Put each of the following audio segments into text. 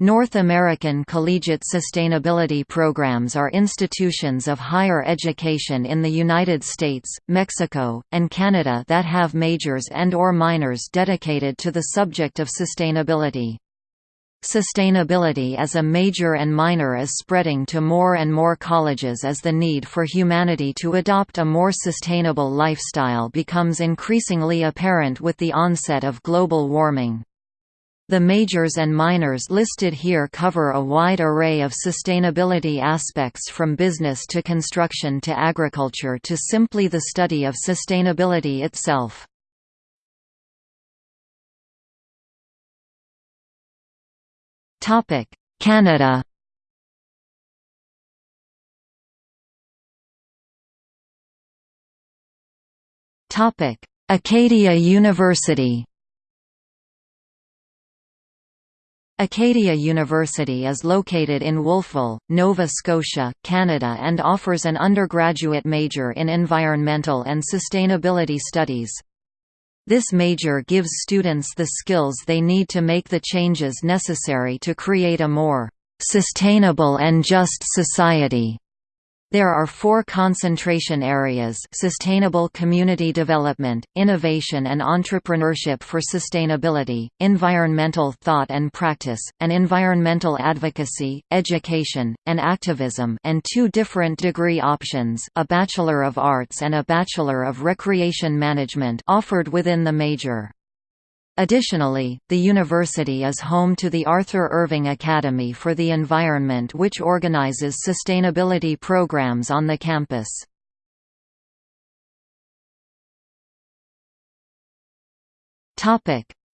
North American collegiate sustainability programs are institutions of higher education in the United States, Mexico, and Canada that have majors and or minors dedicated to the subject of sustainability. Sustainability as a major and minor is spreading to more and more colleges as the need for humanity to adopt a more sustainable lifestyle becomes increasingly apparent with the onset of global warming. The majors and minors listed here cover a wide array of sustainability aspects from business to construction to agriculture to simply the study of sustainability itself. Canada Acadia University Acadia University is located in Wolfville, Nova Scotia, Canada and offers an undergraduate major in Environmental and Sustainability Studies. This major gives students the skills they need to make the changes necessary to create a more sustainable and just society. There are four concentration areas sustainable community development, innovation and entrepreneurship for sustainability, environmental thought and practice, and environmental advocacy, education, and activism and two different degree options a Bachelor of Arts and a Bachelor of Recreation Management offered within the major. Additionally, the university is home to the Arthur Irving Academy for the Environment which organizes sustainability programs on the campus.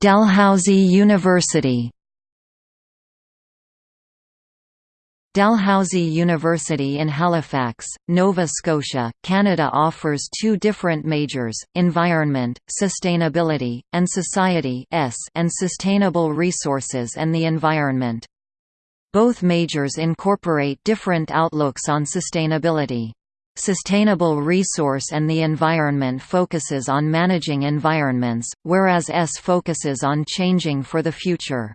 Dalhousie University Dalhousie University in Halifax, Nova Scotia, Canada offers two different majors, Environment, Sustainability, and Society and Sustainable Resources and the Environment. Both majors incorporate different outlooks on sustainability. Sustainable Resource and the Environment focuses on managing environments, whereas S focuses on changing for the future.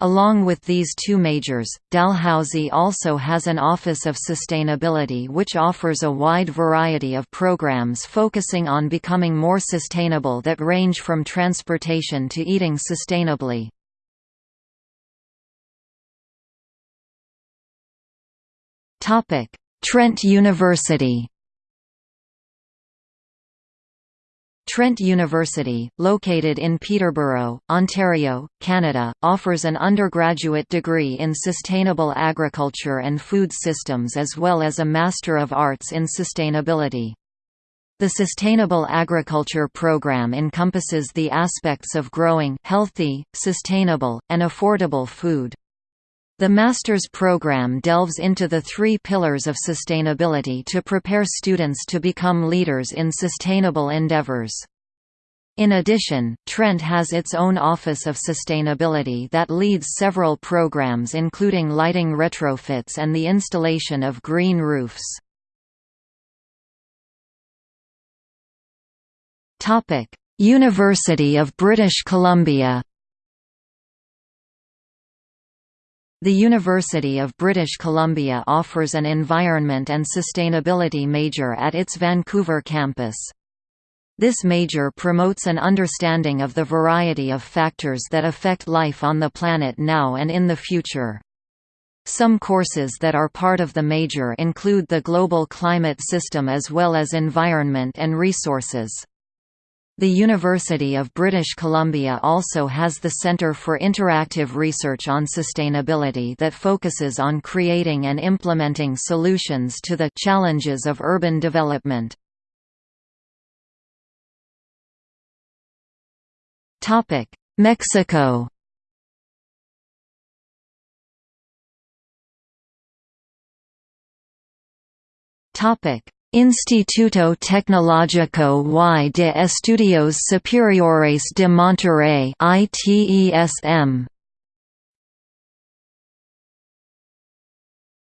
Along with these two majors, Dalhousie also has an Office of Sustainability which offers a wide variety of programs focusing on becoming more sustainable that range from transportation to eating sustainably. Trent University Trent University, located in Peterborough, Ontario, Canada, offers an undergraduate degree in Sustainable Agriculture and Food Systems as well as a Master of Arts in Sustainability. The Sustainable Agriculture program encompasses the aspects of growing healthy, sustainable, and affordable food. The master's program delves into the three pillars of sustainability to prepare students to become leaders in sustainable endeavors. In addition, Trent has its own Office of Sustainability that leads several programs including lighting retrofits and the installation of green roofs. University of British Columbia The University of British Columbia offers an Environment and Sustainability major at its Vancouver campus. This major promotes an understanding of the variety of factors that affect life on the planet now and in the future. Some courses that are part of the major include the global climate system as well as environment and resources. The University of British Columbia also has the Centre for Interactive Research on Sustainability that focuses on creating and implementing solutions to the challenges of urban development. Mexico Topic Instituto Tecnológico y de Estudios Superiores de Monterrey ITESM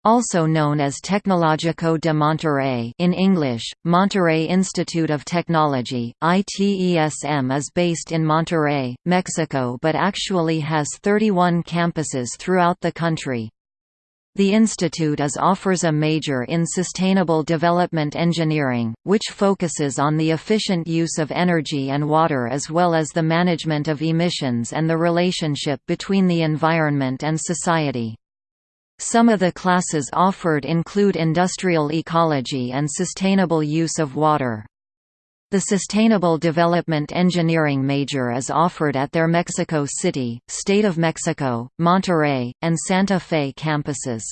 Also known as Tecnológico de Monterrey in English, Monterrey Institute of Technology, ITESM is based in Monterrey, Mexico but actually has 31 campuses throughout the country. The institute is offers a major in Sustainable Development Engineering, which focuses on the efficient use of energy and water as well as the management of emissions and the relationship between the environment and society. Some of the classes offered include industrial ecology and sustainable use of water. The Sustainable Development Engineering major is offered at their Mexico City, State of Mexico, Monterrey, and Santa Fe campuses.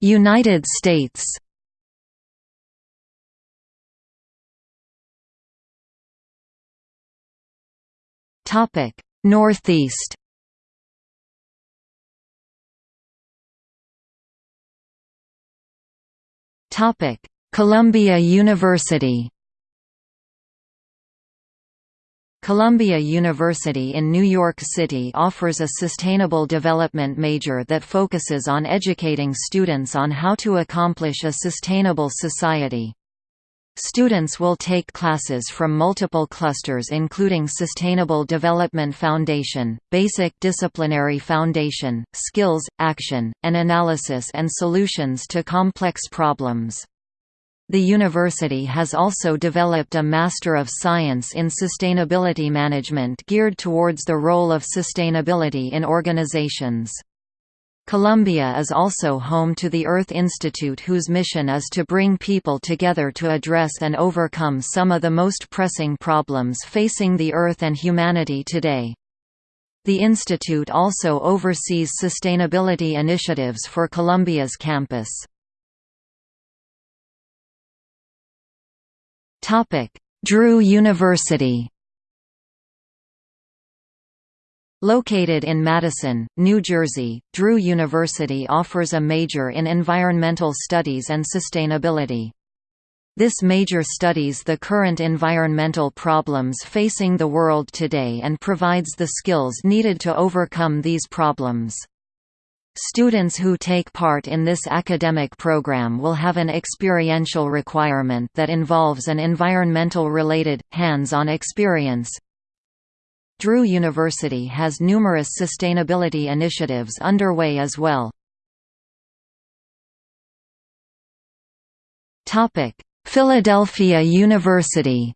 United States Northeast. Topic: Columbia University. Columbia University in New York City offers a sustainable development major that focuses on educating students on how to accomplish a sustainable society. Students will take classes from multiple clusters including Sustainable Development Foundation, Basic Disciplinary Foundation, Skills, Action, and Analysis and Solutions to Complex Problems. The university has also developed a Master of Science in Sustainability Management geared towards the role of sustainability in organizations. Columbia is also home to the Earth Institute whose mission is to bring people together to address and overcome some of the most pressing problems facing the Earth and humanity today. The institute also oversees sustainability initiatives for Columbia's campus. Drew University Located in Madison, New Jersey, Drew University offers a major in environmental studies and sustainability. This major studies the current environmental problems facing the world today and provides the skills needed to overcome these problems. Students who take part in this academic program will have an experiential requirement that involves an environmental-related, hands-on experience, Drew University has numerous sustainability initiatives underway as well. Philadelphia University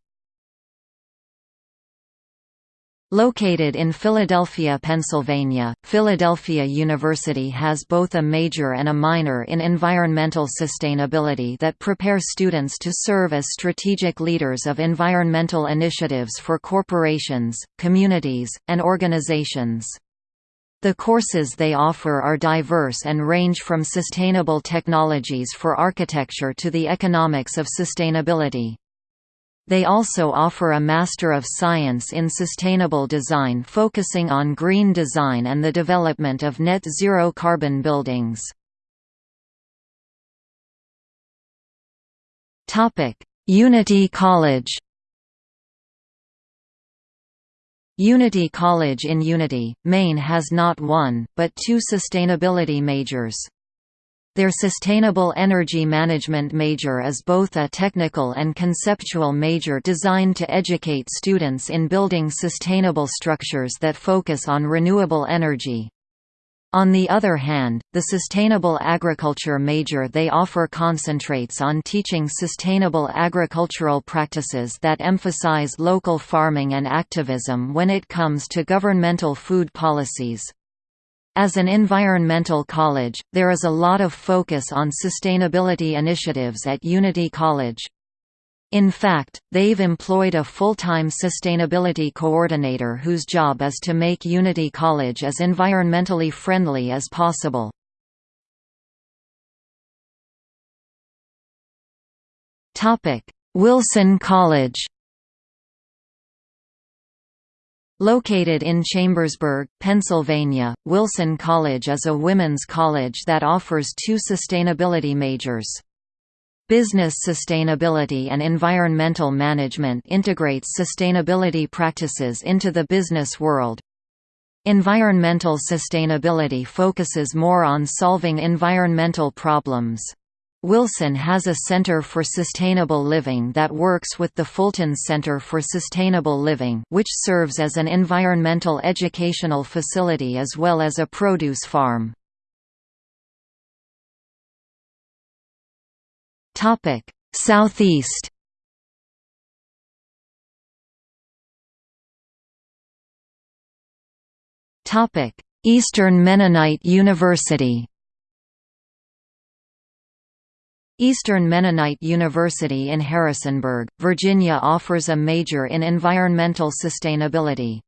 Located in Philadelphia, Pennsylvania, Philadelphia University has both a major and a minor in environmental sustainability that prepare students to serve as strategic leaders of environmental initiatives for corporations, communities, and organizations. The courses they offer are diverse and range from sustainable technologies for architecture to the economics of sustainability. They also offer a Master of Science in Sustainable Design focusing on green design and the development of net zero carbon buildings. Unity College Unity College in Unity, Maine has not one, but two sustainability majors. Their Sustainable Energy Management major is both a technical and conceptual major designed to educate students in building sustainable structures that focus on renewable energy. On the other hand, the Sustainable Agriculture major they offer concentrates on teaching sustainable agricultural practices that emphasize local farming and activism when it comes to governmental food policies. As an environmental college, there is a lot of focus on sustainability initiatives at Unity College. In fact, they've employed a full-time sustainability coordinator whose job is to make Unity College as environmentally friendly as possible. Wilson College Located in Chambersburg, Pennsylvania, Wilson College is a women's college that offers two sustainability majors. Business Sustainability and Environmental Management integrates sustainability practices into the business world. Environmental sustainability focuses more on solving environmental problems. Wilson has a Center for Sustainable Living that works with the Fulton Center for Sustainable Living which serves as an environmental educational facility as well as a produce farm. Southeast Eastern Mennonite University Eastern Mennonite University in Harrisonburg, Virginia offers a major in environmental sustainability.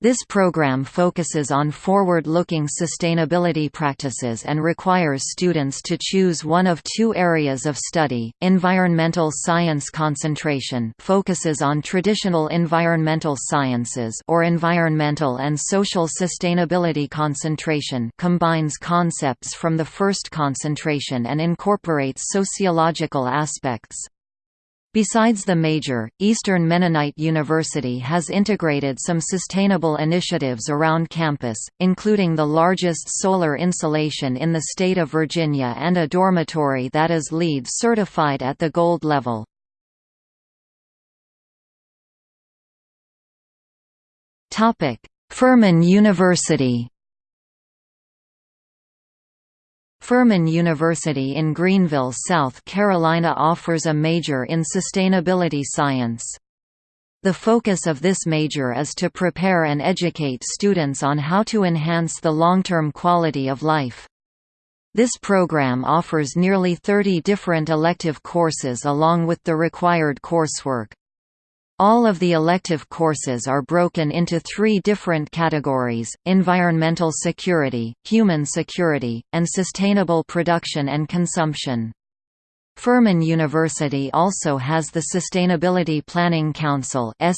This program focuses on forward-looking sustainability practices and requires students to choose one of two areas of study. Environmental science concentration focuses on traditional environmental sciences or environmental and social sustainability concentration combines concepts from the first concentration and incorporates sociological aspects. Besides the major, Eastern Mennonite University has integrated some sustainable initiatives around campus, including the largest solar installation in the state of Virginia and a dormitory that is LEED certified at the gold level. Furman University Furman University in Greenville, South Carolina offers a major in sustainability science. The focus of this major is to prepare and educate students on how to enhance the long-term quality of life. This program offers nearly 30 different elective courses along with the required coursework. All of the elective courses are broken into three different categories, environmental security, human security, and sustainable production and consumption. Furman University also has the Sustainability Planning Council and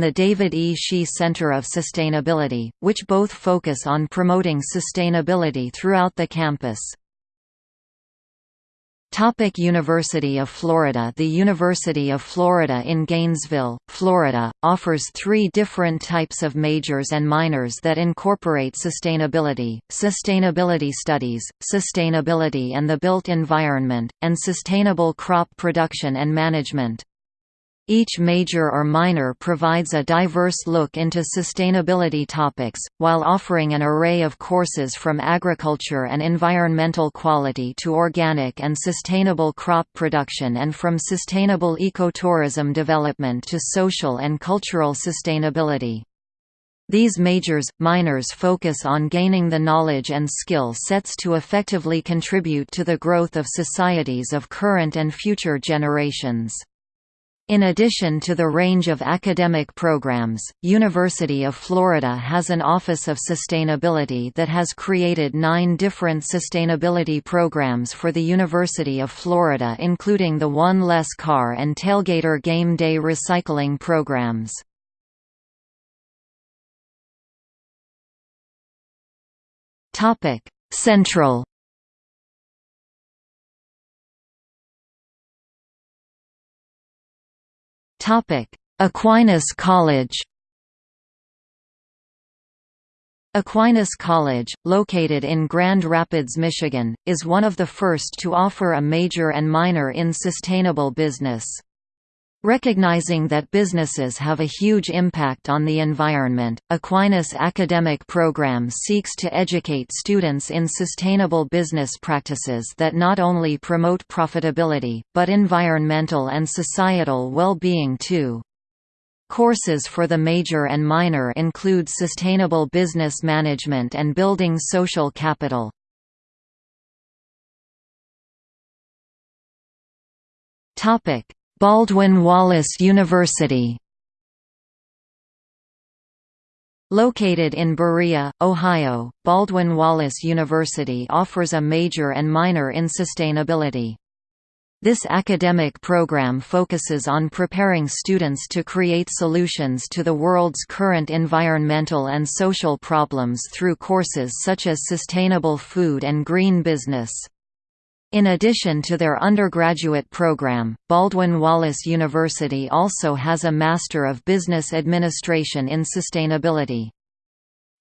the David E. Shi Center of Sustainability, which both focus on promoting sustainability throughout the campus. Topic University of Florida The University of Florida in Gainesville, Florida, offers three different types of majors and minors that incorporate sustainability, sustainability studies, sustainability and the built environment, and sustainable crop production and management. Each major or minor provides a diverse look into sustainability topics, while offering an array of courses from agriculture and environmental quality to organic and sustainable crop production and from sustainable ecotourism development to social and cultural sustainability. These majors, minors focus on gaining the knowledge and skill sets to effectively contribute to the growth of societies of current and future generations. In addition to the range of academic programs, University of Florida has an Office of Sustainability that has created nine different sustainability programs for the University of Florida including the One Less Car and Tailgater Game Day recycling programs. Central Aquinas College Aquinas College, located in Grand Rapids, Michigan, is one of the first to offer a major and minor in sustainable business. Recognizing that businesses have a huge impact on the environment, Aquinas academic program seeks to educate students in sustainable business practices that not only promote profitability, but environmental and societal well-being too. Courses for the major and minor include sustainable business management and building social capital. Topic Baldwin Wallace University Located in Berea, Ohio, Baldwin Wallace University offers a major and minor in sustainability. This academic program focuses on preparing students to create solutions to the world's current environmental and social problems through courses such as sustainable food and green business. In addition to their undergraduate program, Baldwin Wallace University also has a Master of Business Administration in Sustainability.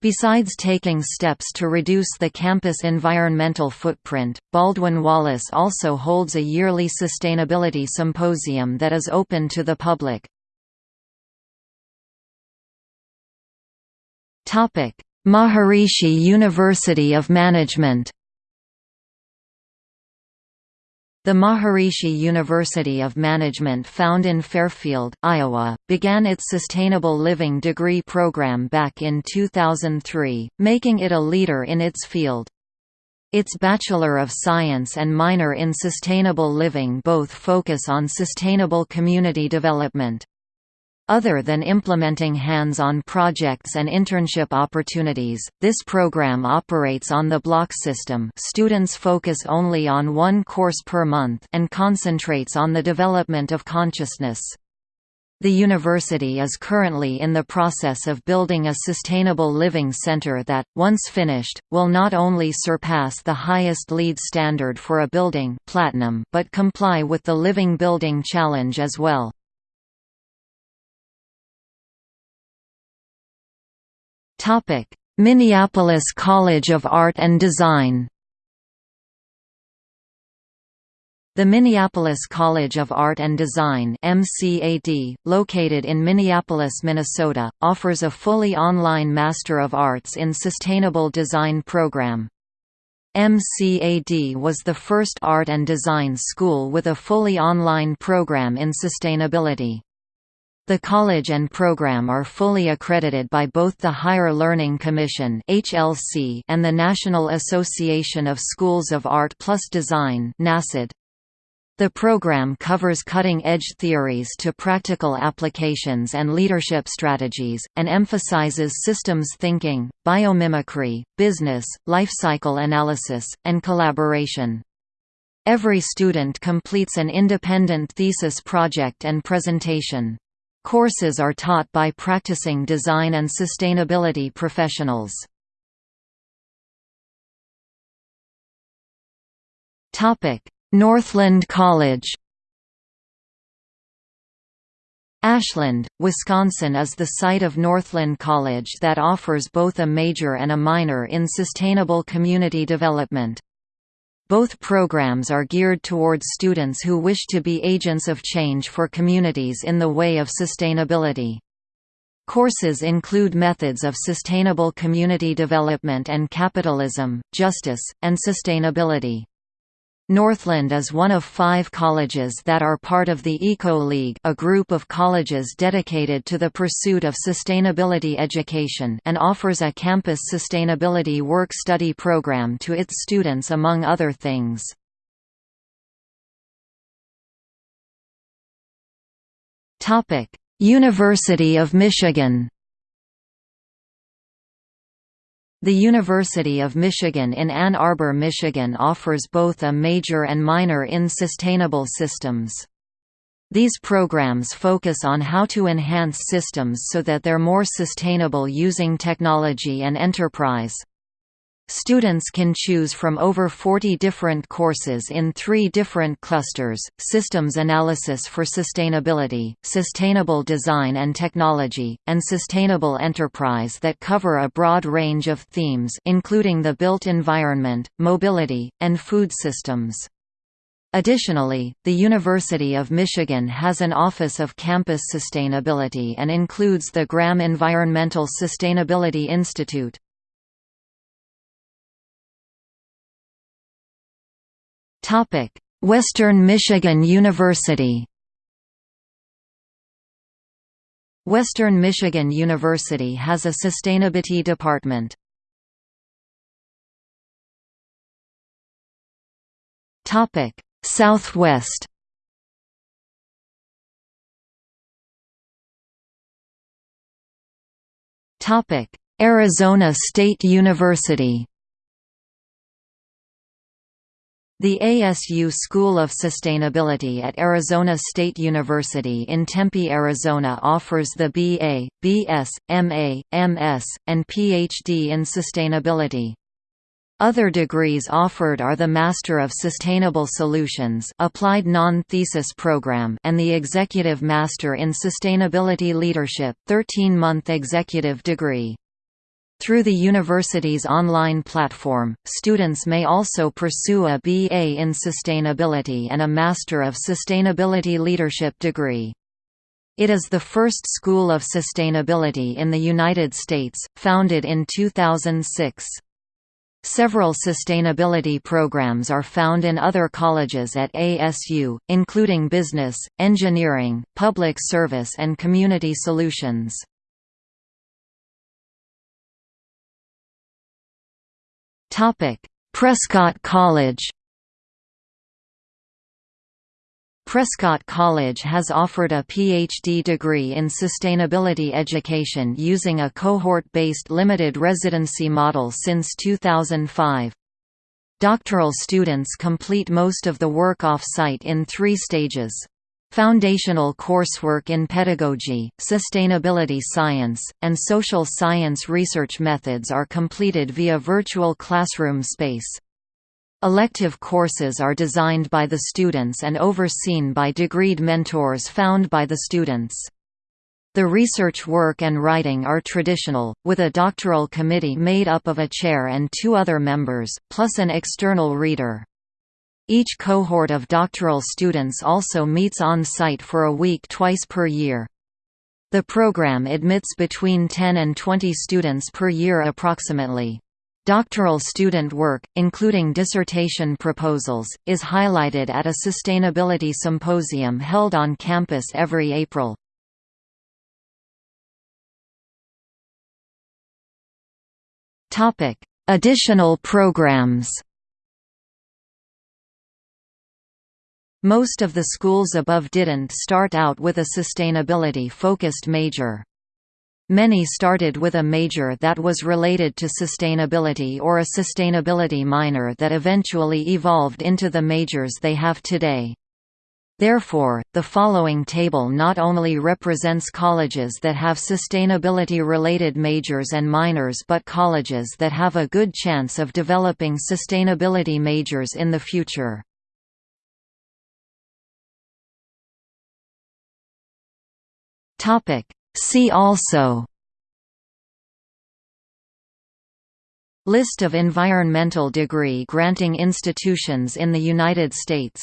Besides taking steps to reduce the campus environmental footprint, Baldwin Wallace also holds a yearly sustainability symposium that is open to the public. Maharishi University of Management the Maharishi University of Management found in Fairfield, Iowa, began its Sustainable Living degree program back in 2003, making it a leader in its field. Its Bachelor of Science and minor in Sustainable Living both focus on sustainable community development. Other than implementing hands-on projects and internship opportunities, this program operates on the block system students focus only on one course per month and concentrates on the development of consciousness. The university is currently in the process of building a sustainable living center that, once finished, will not only surpass the highest LEED standard for a building platinum but comply with the Living Building Challenge as well. Minneapolis College of Art and Design The Minneapolis College of Art and Design MCAD, located in Minneapolis, Minnesota, offers a fully online Master of Arts in Sustainable Design program. MCAD was the first art and design school with a fully online program in sustainability. The college and program are fully accredited by both the Higher Learning Commission (HLC) and the National Association of Schools of Art plus Design (NASAD). The program covers cutting-edge theories to practical applications and leadership strategies, and emphasizes systems thinking, biomimicry, business, life cycle analysis, and collaboration. Every student completes an independent thesis project and presentation. Courses are taught by practicing design and sustainability professionals. Northland College Ashland, Wisconsin is the site of Northland College that offers both a major and a minor in sustainable community development. Both programs are geared towards students who wish to be agents of change for communities in the way of sustainability. Courses include methods of sustainable community development and capitalism, justice, and sustainability. Northland is one of five colleges that are part of the Eco League a group of colleges dedicated to the pursuit of sustainability education and offers a campus sustainability work-study program to its students among other things. University of Michigan The University of Michigan in Ann Arbor, Michigan offers both a major and minor in sustainable systems. These programs focus on how to enhance systems so that they're more sustainable using technology and enterprise. Students can choose from over 40 different courses in three different clusters, Systems Analysis for Sustainability, Sustainable Design and Technology, and Sustainable Enterprise that cover a broad range of themes including the built environment, mobility, and food systems. Additionally, the University of Michigan has an Office of Campus Sustainability and includes the Graham Environmental Sustainability Institute. Topic: Western Michigan University. Western Michigan University has a sustainability department. Topic: Southwest. Topic: Arizona State University. The ASU School of Sustainability at Arizona State University in Tempe, Arizona offers the BA, BS, MA, MS, and PhD in Sustainability. Other degrees offered are the Master of Sustainable Solutions Applied Non-Thesis Program and the Executive Master in Sustainability Leadership 13-month executive degree. Through the university's online platform, students may also pursue a BA in Sustainability and a Master of Sustainability Leadership degree. It is the first school of sustainability in the United States, founded in 2006. Several sustainability programs are found in other colleges at ASU, including business, engineering, public service and community solutions. Prescott College Prescott College has offered a PhD degree in sustainability education using a cohort-based limited residency model since 2005. Doctoral students complete most of the work off-site in three stages. Foundational coursework in pedagogy, sustainability science, and social science research methods are completed via virtual classroom space. Elective courses are designed by the students and overseen by degreed mentors found by the students. The research work and writing are traditional, with a doctoral committee made up of a chair and two other members, plus an external reader. Each cohort of doctoral students also meets on-site for a week twice per year. The program admits between 10 and 20 students per year approximately. Doctoral student work, including dissertation proposals, is highlighted at a sustainability symposium held on campus every April. Additional programs Most of the schools above didn't start out with a sustainability-focused major. Many started with a major that was related to sustainability or a sustainability minor that eventually evolved into the majors they have today. Therefore, the following table not only represents colleges that have sustainability-related majors and minors but colleges that have a good chance of developing sustainability majors in the future. Topic. See also List of environmental degree granting institutions in the United States